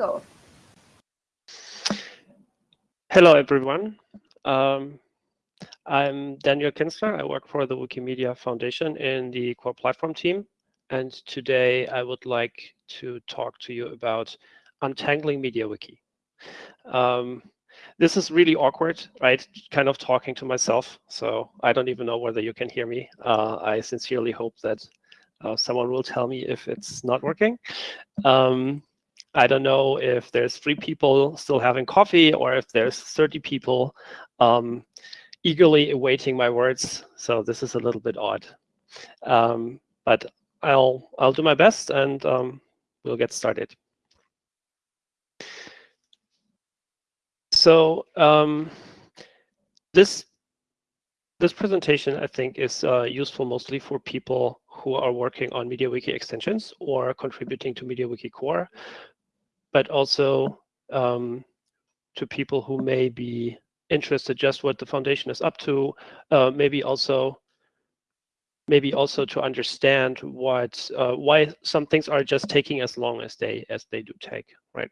go. Hello, everyone. Um, I'm Daniel Kinzler. I work for the Wikimedia Foundation in the core platform team. And today I would like to talk to you about untangling MediaWiki. Um, this is really awkward, right? Kind of talking to myself. So I don't even know whether you can hear me. Uh, I sincerely hope that uh, someone will tell me if it's not working. Um, I don't know if there's three people still having coffee or if there's 30 people um, eagerly awaiting my words. So this is a little bit odd. Um, but I'll, I'll do my best and um, we'll get started. So um, this this presentation, I think, is uh, useful mostly for people who are working on MediaWiki extensions or contributing to MediaWiki core, but also um, to people who may be interested just what the foundation is up to, uh, maybe also maybe also to understand what uh, why some things are just taking as long as they as they do take, right?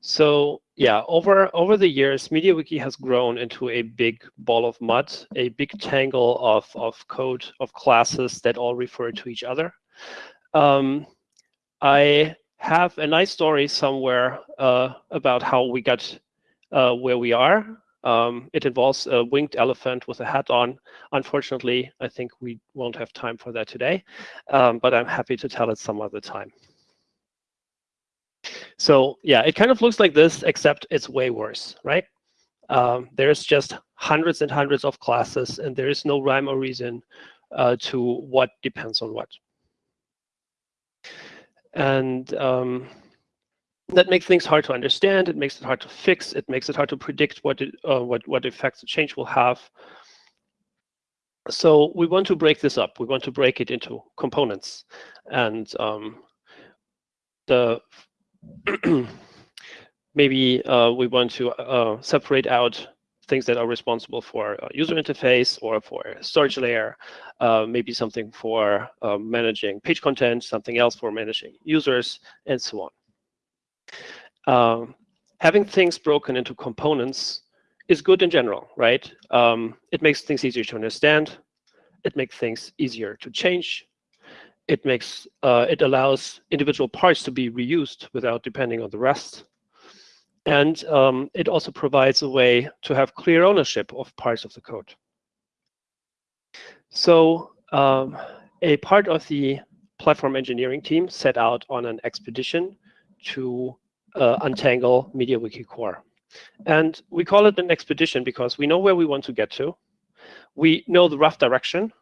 So yeah, over over the years, MediaWiki has grown into a big ball of mud, a big tangle of of code of classes that all refer to each other. Um, I have a nice story somewhere uh, about how we got uh, where we are. Um, it involves a winged elephant with a hat on. Unfortunately, I think we won't have time for that today, um, but I'm happy to tell it some other time. So yeah, it kind of looks like this, except it's way worse, right? Um, there's just hundreds and hundreds of classes, and there is no rhyme or reason uh, to what depends on what. And um, that makes things hard to understand. It makes it hard to fix. It makes it hard to predict what it, uh, what what effects the change will have. So we want to break this up. We want to break it into components, and um, the maybe uh, we want to uh, separate out things that are responsible for user interface or for storage layer, uh, maybe something for uh, managing page content, something else for managing users, and so on. Um, having things broken into components is good in general, right? Um, it makes things easier to understand. It makes things easier to change it makes uh, it allows individual parts to be reused without depending on the rest. And um, it also provides a way to have clear ownership of parts of the code. So um, a part of the platform engineering team set out on an expedition to uh, untangle MediaWiki core. And we call it an expedition because we know where we want to get to. We know the rough direction.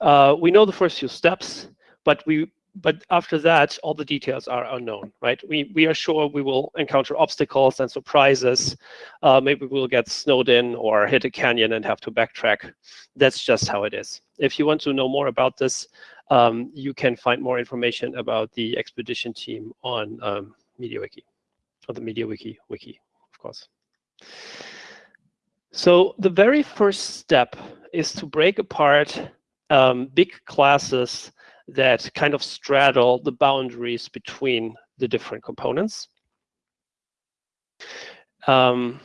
Uh, we know the first few steps but we but after that, all the details are unknown, right? We we are sure we will encounter obstacles and surprises. Uh, maybe we'll get snowed in or hit a canyon and have to backtrack. That's just how it is. If you want to know more about this, um, you can find more information about the expedition team on um, MediaWiki, or the MediaWiki wiki, of course. So the very first step is to break apart um, big classes that kind of straddle the boundaries between the different components. Um,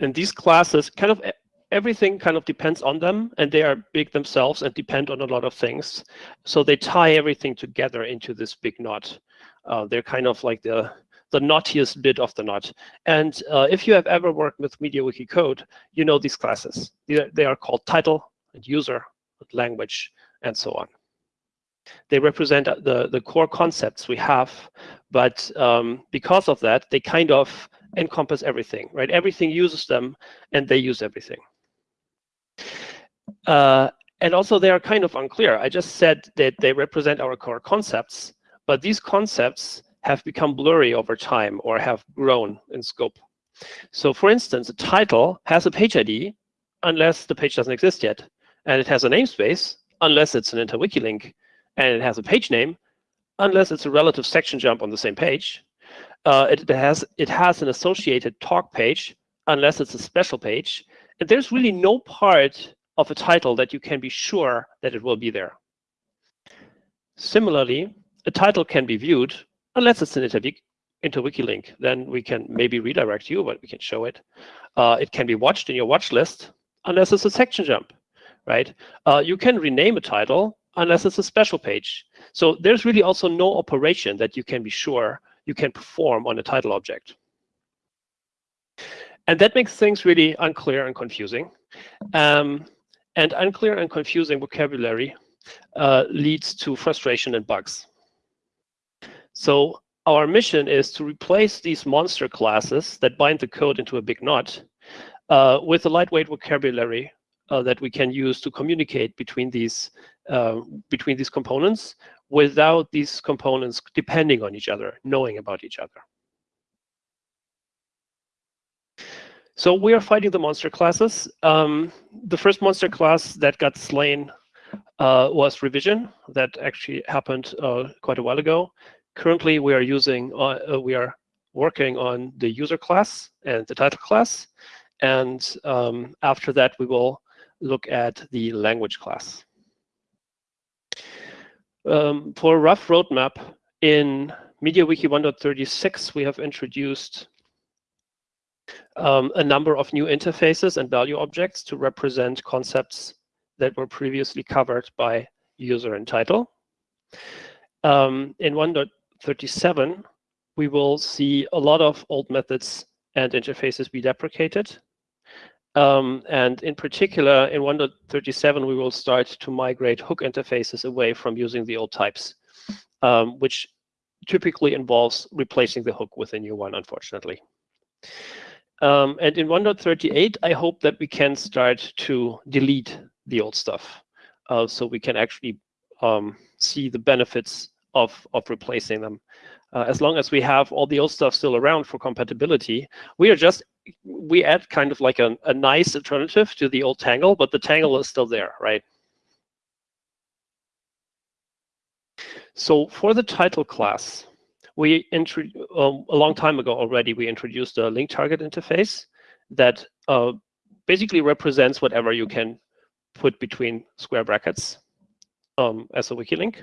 and these classes kind of everything kind of depends on them and they are big themselves and depend on a lot of things. So they tie everything together into this big knot. Uh, they're kind of like the the knottiest bit of the knot. And uh, if you have ever worked with MediaWiki code, you know these classes. They are, they are called title and user, language, and so on. They represent the, the core concepts we have, but um, because of that, they kind of encompass everything, right? Everything uses them, and they use everything. Uh, and also, they are kind of unclear. I just said that they represent our core concepts, but these concepts have become blurry over time or have grown in scope. So for instance, a title has a page ID unless the page doesn't exist yet, and it has a namespace unless it's an interwiki link and it has a page name, unless it's a relative section jump on the same page. Uh, it, has it has an associated talk page, unless it's a special page. And there's really no part of a title that you can be sure that it will be there. Similarly, a title can be viewed, unless it's an interwiki, interwiki link, then we can maybe redirect you, but we can show it. Uh, it can be watched in your watch list unless it's a section jump, right? Uh, you can rename a title unless it's a special page. So there's really also no operation that you can be sure you can perform on a title object. And that makes things really unclear and confusing. Um, and unclear and confusing vocabulary uh, leads to frustration and bugs. So our mission is to replace these monster classes that bind the code into a big knot uh, with a lightweight vocabulary uh, that we can use to communicate between these uh, between these components without these components depending on each other, knowing about each other. So we are fighting the monster classes. Um, the first monster class that got slain uh, was revision. That actually happened uh, quite a while ago. Currently, we are using uh, uh we are working on the user class and the title class, and um, after that we will look at the language class. Um, for a rough roadmap, in MediaWiki 1.36, we have introduced um, a number of new interfaces and value objects to represent concepts that were previously covered by user and title. Um, in 1.37, we will see a lot of old methods and interfaces be deprecated. Um, and in particular, in 1.37, we will start to migrate hook interfaces away from using the old types, um, which typically involves replacing the hook with a new one, unfortunately. Um, and in 1.38, I hope that we can start to delete the old stuff. Uh, so we can actually um, see the benefits of, of replacing them. Uh, as long as we have all the old stuff still around for compatibility, we are just, we add kind of like a, a nice alternative to the old Tangle, but the Tangle is still there, right? So for the title class, we um, a long time ago already, we introduced a link target interface that uh, basically represents whatever you can put between square brackets um, as a wiki link.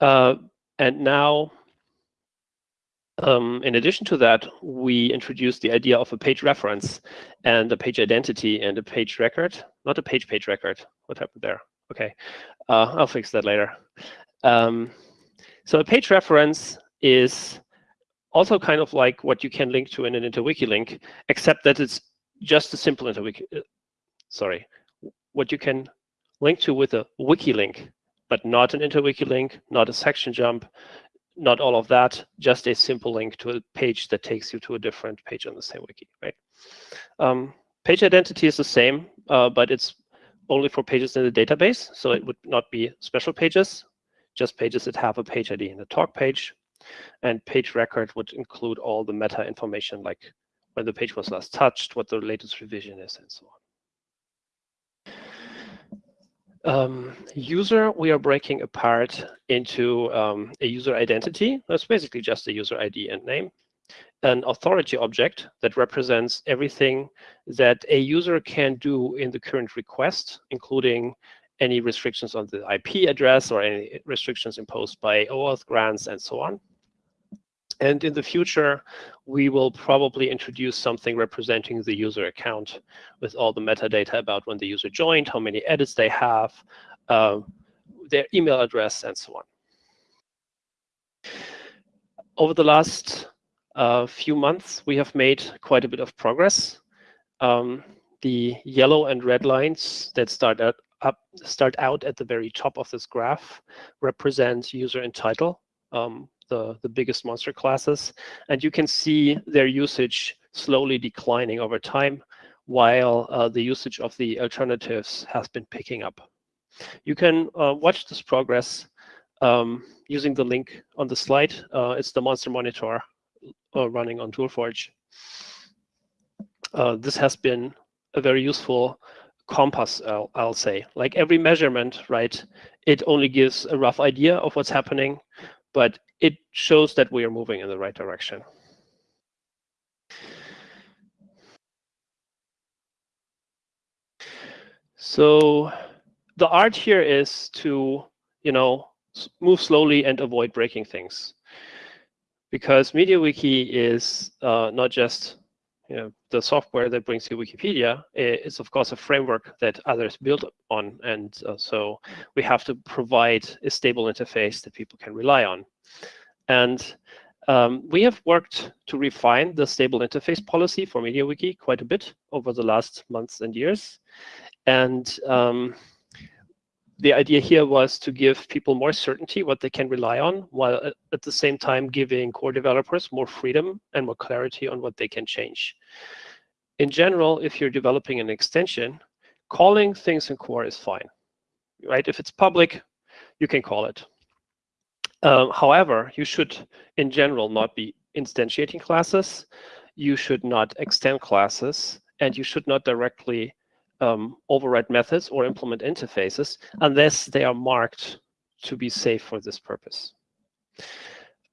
Uh, and now, um, in addition to that, we introduced the idea of a page reference and a page identity and a page record, not a page page record. What happened there? Okay, uh, I'll fix that later. Um, so a page reference is also kind of like what you can link to in an interwiki link, except that it's just a simple interwiki. Uh, sorry, what you can link to with a wiki link, but not an interwiki link, not a section jump, not all of that, just a simple link to a page that takes you to a different page on the same wiki, right? Um, page identity is the same, uh, but it's only for pages in the database, so it would not be special pages, just pages that have a page ID in the talk page. And page record would include all the meta information like when the page was last touched, what the latest revision is, and so on. Um, user, we are breaking apart into um, a user identity. That's basically just a user ID and name. An authority object that represents everything that a user can do in the current request, including any restrictions on the IP address or any restrictions imposed by OAuth grants and so on. And in the future, we will probably introduce something representing the user account with all the metadata about when the user joined, how many edits they have, uh, their email address, and so on. Over the last uh, few months, we have made quite a bit of progress. Um, the yellow and red lines that start out, up, start out at the very top of this graph represent user and title. Um, the, the biggest monster classes. And you can see their usage slowly declining over time, while uh, the usage of the alternatives has been picking up. You can uh, watch this progress um, using the link on the slide. Uh, it's the monster monitor uh, running on ToolForge. Uh, this has been a very useful compass, I'll, I'll, say. Like every measurement, right, it only gives a rough idea of what's happening, but it shows that we are moving in the right direction. So the art here is to, you know, move slowly and avoid breaking things. because MediaWiki is uh, not just the software that brings you Wikipedia. is, of course a framework that others build on, and uh, so we have to provide a stable interface that people can rely on. And um, we have worked to refine the stable interface policy for MediaWiki quite a bit over the last months and years. And um, the idea here was to give people more certainty what they can rely on, while at the same time giving core developers more freedom and more clarity on what they can change. In general, if you're developing an extension, calling things in core is fine, right? If it's public, you can call it. Um, however, you should, in general, not be instantiating classes. You should not extend classes, and you should not directly um, override methods or implement interfaces unless they are marked to be safe for this purpose.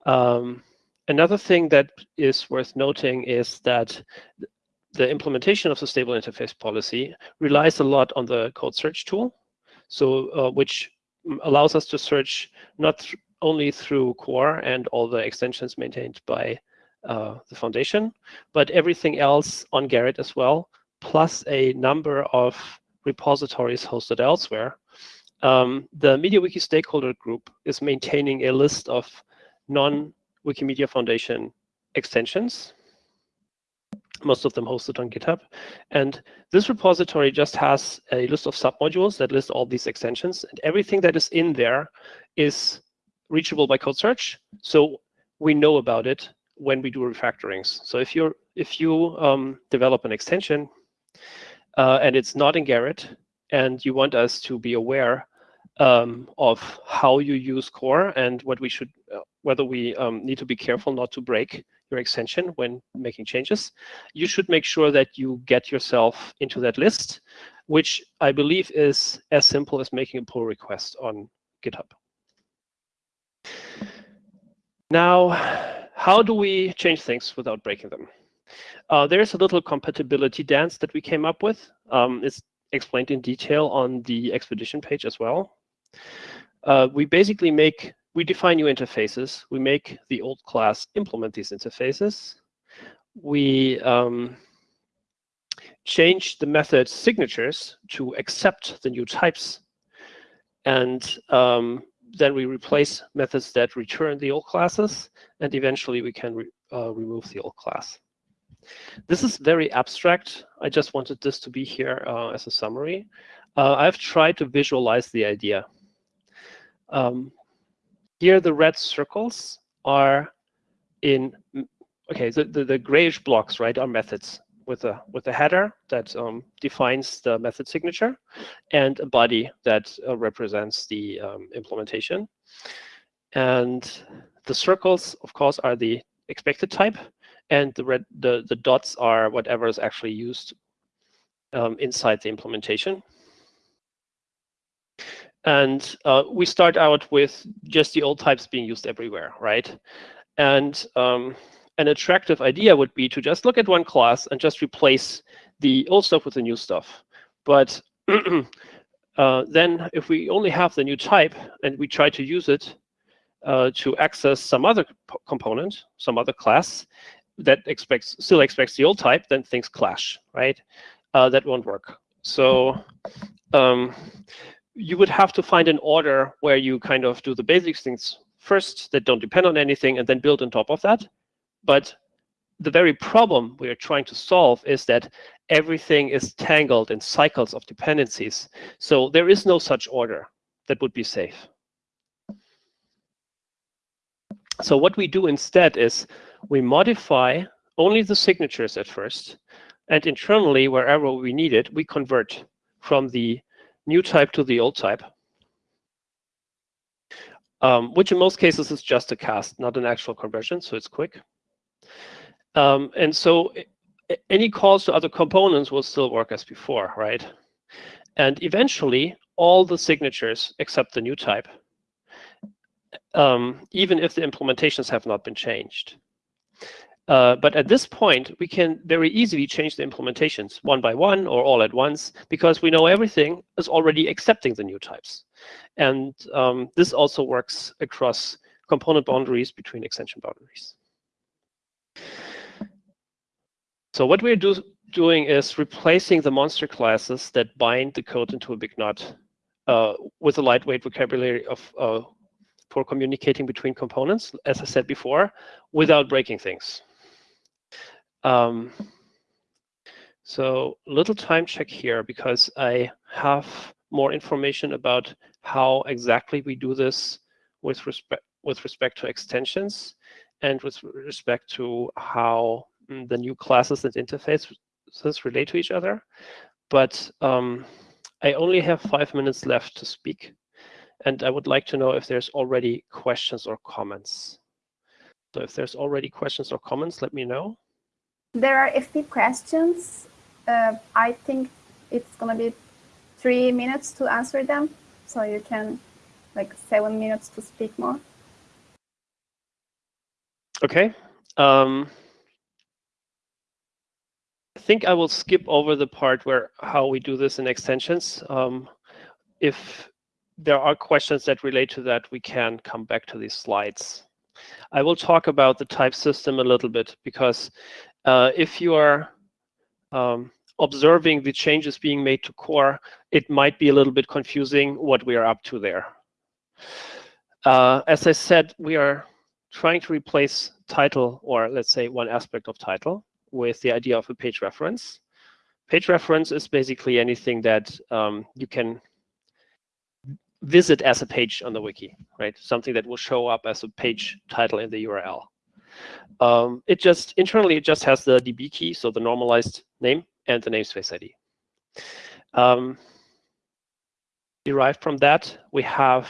Um, another thing that is worth noting is that the implementation of the stable interface policy relies a lot on the code search tool, so uh, which allows us to search not th only through core and all the extensions maintained by uh, the foundation, but everything else on Gerrit as well, plus a number of repositories hosted elsewhere, um, the MediaWiki stakeholder group is maintaining a list of non-Wikimedia Foundation extensions, most of them hosted on GitHub. And this repository just has a list of submodules that list all these extensions, and everything that is in there is reachable by code search. So we know about it when we do refactorings. So if you're if you um, develop an extension uh, and it's not in Gerrit, and you want us to be aware um, of how you use core and what we should, uh, whether we um, need to be careful not to break your extension when making changes, you should make sure that you get yourself into that list, which I believe is as simple as making a pull request on GitHub. Now, how do we change things without breaking them? Uh, there's a little compatibility dance that we came up with. Um, it's explained in detail on the expedition page as well. Uh, we basically make, we define new interfaces. We make the old class implement these interfaces. We um, change the method signatures to accept the new types. And um, then we replace methods that return the old classes. And eventually we can re uh, remove the old class. This is very abstract. I just wanted this to be here uh, as a summary. Uh, I've tried to visualize the idea. Um, here, the red circles are in, okay, the, the, the grayish blocks, right, are methods with a with a header that um, defines the method signature and a body that uh, represents the um, implementation. And the circles, of course, are the expected type and the red the the dots are whatever is actually used um, inside the implementation. And uh, we start out with just the old types being used everywhere, right? And um, an attractive idea would be to just look at one class and just replace the old stuff with the new stuff. But uh, then if we only have the new type and we try to use it uh, to access some other component, some other class, that expects still expects the old type, then things clash, right? Uh, that won't work. So um, you would have to find an order where you kind of do the basic things first that don't depend on anything and then build on top of that. But the very problem we are trying to solve is that everything is tangled in cycles of dependencies. So there is no such order that would be safe. So what we do instead is we modify only the signatures at first, and internally, wherever we need it, we convert from the new type to the old type, um, which in most cases is just a cast, not an actual conversion, so it's quick. Um, and so any calls to other components will still work as before, right? And eventually, all the signatures except the new type, um, even if the implementations have not been changed. Uh, but at this point, we can very easily change the implementations one by one or all at once because we know everything is already accepting the new types. And um, this also works across component boundaries between extension boundaries. So what we're do doing is replacing the monster classes that bind the code into a big knot uh, with a lightweight vocabulary of uh, for communicating between components, as I said before, without breaking things. Um, so little time check here because I have more information about how exactly we do this with respect with respect to extensions and with respect to how mm, the new classes and interfaces relate to each other. But um, I only have five minutes left to speak. And I would like to know if there's already questions or comments. So if there's already questions or comments, let me know. There are a few questions. Uh, I think it's going to be three minutes to answer them. So you can like seven minutes to speak more. Okay. Um, I think I will skip over the part where how we do this in extensions. Um, if there are questions that relate to that, we can come back to these slides. I will talk about the type system a little bit because uh, if you are um, observing the changes being made to core, it might be a little bit confusing what we are up to there. Uh, as I said, we are trying to replace title, or let's say one aspect of title, with the idea of a page reference. Page reference is basically anything that um, you can visit as a page on the wiki, right? Something that will show up as a page title in the URL. Um, it just internally it just has the DB key, so the normalized name and the namespace ID. Um, derived from that, we have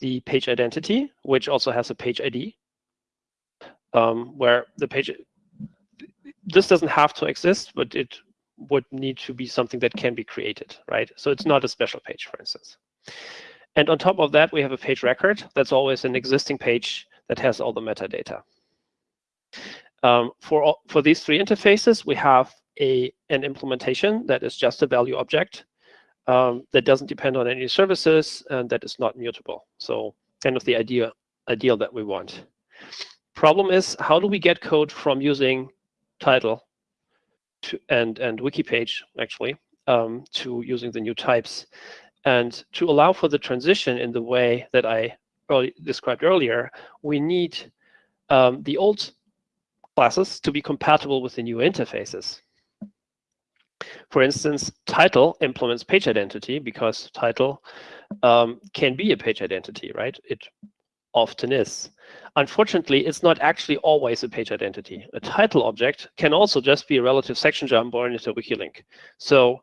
the page identity, which also has a page ID, um, where the page this doesn't have to exist, but it would need to be something that can be created, right? So it's not a special page, for instance. And on top of that, we have a page record. That's always an existing page that has all the metadata. Um, for, all, for these three interfaces, we have a, an implementation that is just a value object um, that doesn't depend on any services and that is not mutable. So kind of the idea ideal that we want. Problem is, how do we get code from using title to, and, and wiki page, actually, um, to using the new types? And to allow for the transition in the way that I early, described earlier, we need um, the old classes to be compatible with the new interfaces. For instance, title implements page identity because title um, can be a page identity, right? It often is. Unfortunately, it's not actually always a page identity. A title object can also just be a relative section jump or an interwiki link. So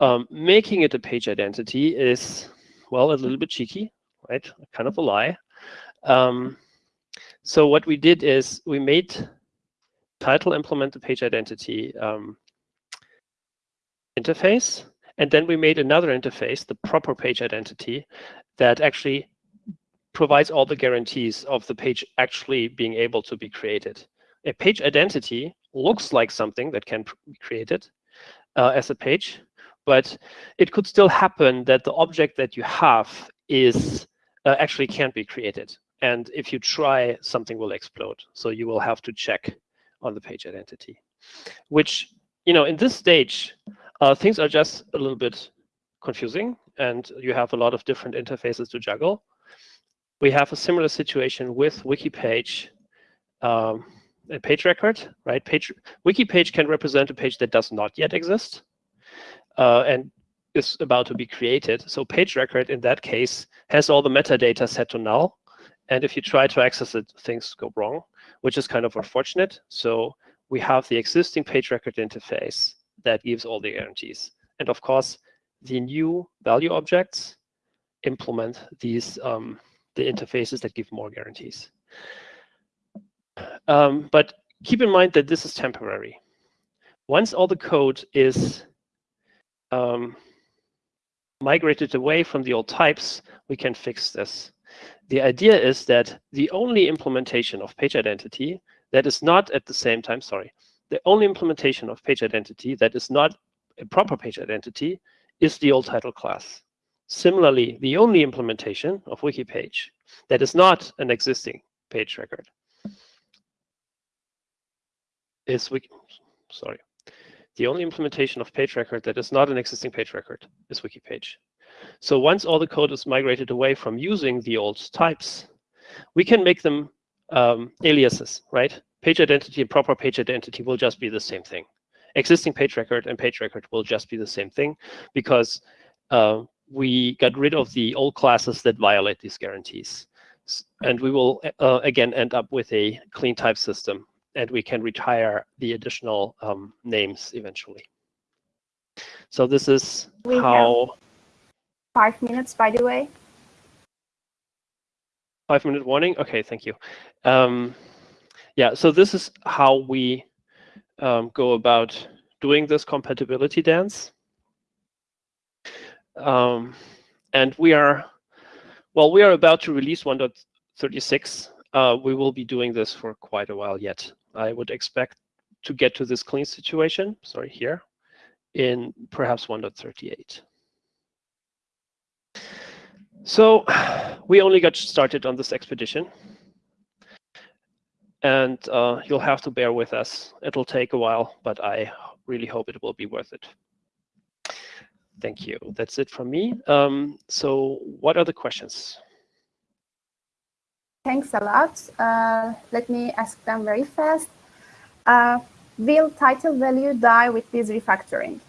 um, making it a page identity is, well, a little bit cheeky, right? Kind of a lie. Um, so what we did is we made title implement the page identity um, interface, and then we made another interface, the proper page identity, that actually provides all the guarantees of the page actually being able to be created. A page identity looks like something that can be created uh, as a page, but it could still happen that the object that you have is uh, actually can't be created. And if you try, something will explode. So you will have to check on the page identity, which, you know, in this stage, uh, things are just a little bit confusing and you have a lot of different interfaces to juggle. We have a similar situation with wiki page, um, a page record, right? Page wiki page can represent a page that does not yet exist uh, and is about to be created. So page record in that case has all the metadata set to null. And if you try to access it, things go wrong, which is kind of unfortunate. So we have the existing page record interface that gives all the guarantees. And of course, the new value objects implement these um, the interfaces that give more guarantees. Um, but keep in mind that this is temporary. Once all the code is um, migrated away from the old types, we can fix this. The idea is that the only implementation of page identity that is not at the same time, sorry, the only implementation of page identity that is not a proper page identity is the old title class. Similarly, the only implementation of wiki page that is not an existing page record is wiki, sorry. The only implementation of page record that is not an existing page record is wiki page. So once all the code is migrated away from using the old types, we can make them um, aliases, right? Page identity and proper page identity will just be the same thing. Existing page record and page record will just be the same thing because uh, we got rid of the old classes that violate these guarantees. And we will, uh, again, end up with a clean type system and we can retire the additional um, names eventually. So this is we how... Five minutes, by the way. Five minute warning? Okay, thank you. Um, yeah, so this is how we um, go about doing this compatibility dance. Um, and we are, well, we are about to release 1.36. Uh, we will be doing this for quite a while yet. I would expect to get to this clean situation, sorry, here, in perhaps 1.38. So we only got started on this expedition. And uh, you'll have to bear with us. It'll take a while, but I really hope it will be worth it. Thank you. That's it from me. Um, so what are the questions? Thanks a lot. Uh, let me ask them very fast. Uh, will title value die with this refactoring?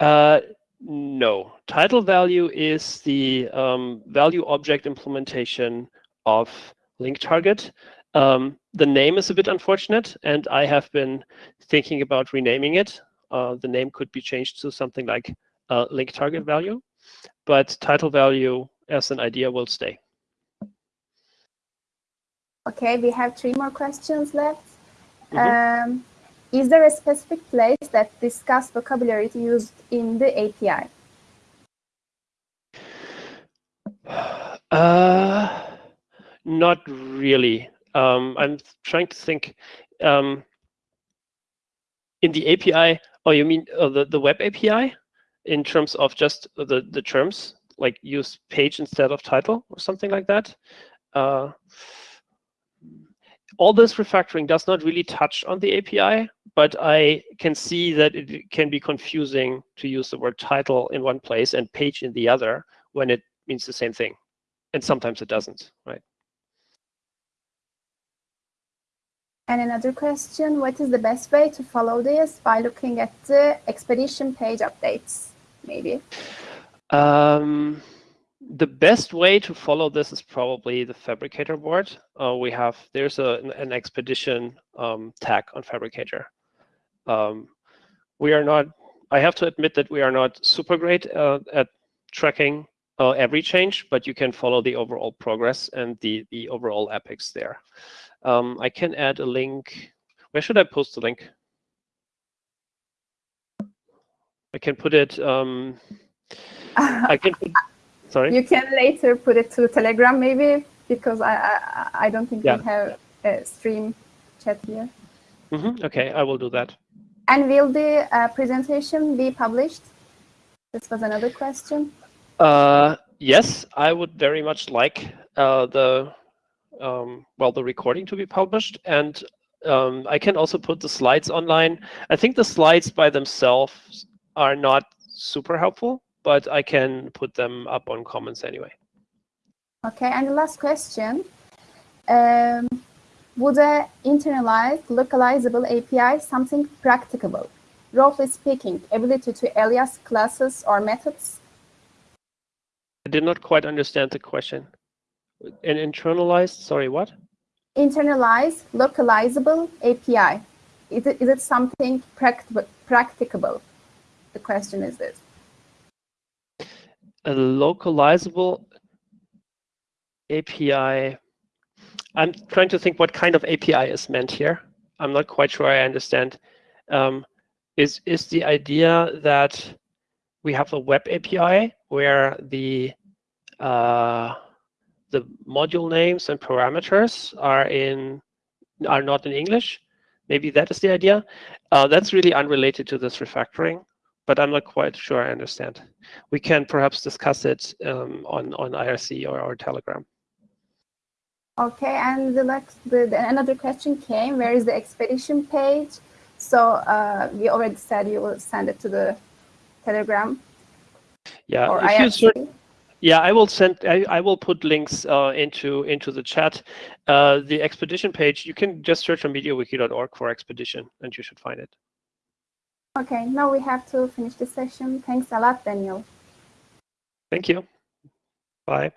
Uh, no. Title value is the um, value object implementation of link target. Um, the name is a bit unfortunate, and I have been thinking about renaming it. Uh, the name could be changed to something like uh, link target value, but title value as an idea will stay. Okay, we have three more questions left. Mm -hmm. um, is there a specific place that discuss vocabulary used in the API? Uh, not really. Um, I'm trying to think. Um, in the API, oh, you mean uh, the, the web API in terms of just the, the terms, like use page instead of title or something like that? Uh, all this refactoring does not really touch on the API, but I can see that it can be confusing to use the word title in one place and page in the other when it means the same thing. And sometimes it doesn't, right? And another question, what is the best way to follow this by looking at the expedition page updates, maybe? Um, the best way to follow this is probably the Phabricator board. Uh, we have, there's a, an expedition um, tag on Phabricator. Um, we are not, I have to admit that we are not super great uh, at tracking uh, every change, but you can follow the overall progress and the, the overall epics there. Um, I can add a link. Where should I post the link? I can put it, um, I can put, sorry? You can later put it to Telegram maybe, because I, I, I don't think yeah. we have a stream chat here. Mm -hmm. Okay, I will do that. And will the uh, presentation be published? This was another question. Uh, yes, I would very much like uh, the um, well the recording to be published, and um, I can also put the slides online. I think the slides by themselves are not super helpful, but I can put them up on Commons anyway. Okay, and the last question. Um, would a internalized, localizable API something practicable? Roughly speaking, ability to alias classes or methods I did not quite understand the question. An internalized, sorry, what? Internalized, localizable API. Is it, is it something practicable? The question is this. A localizable API. I'm trying to think what kind of API is meant here. I'm not quite sure I understand. Um, is, is the idea that we have a web API where the uh, the module names and parameters are in are not in English. Maybe that is the idea. Uh, that's really unrelated to this refactoring, but I'm not quite sure I understand. We can perhaps discuss it um, on on IRC or our Telegram. Okay, and the next, the, the, another question came, where is the expedition page? So uh, we already said you will send it to the Telegram. Yeah, or IRC. yeah, I will send. I, I will put links uh, into into the chat. Uh, the expedition page. You can just search on MediaWiki.org for expedition, and you should find it. Okay, now we have to finish the session. Thanks a lot, Daniel. Thank you. Bye.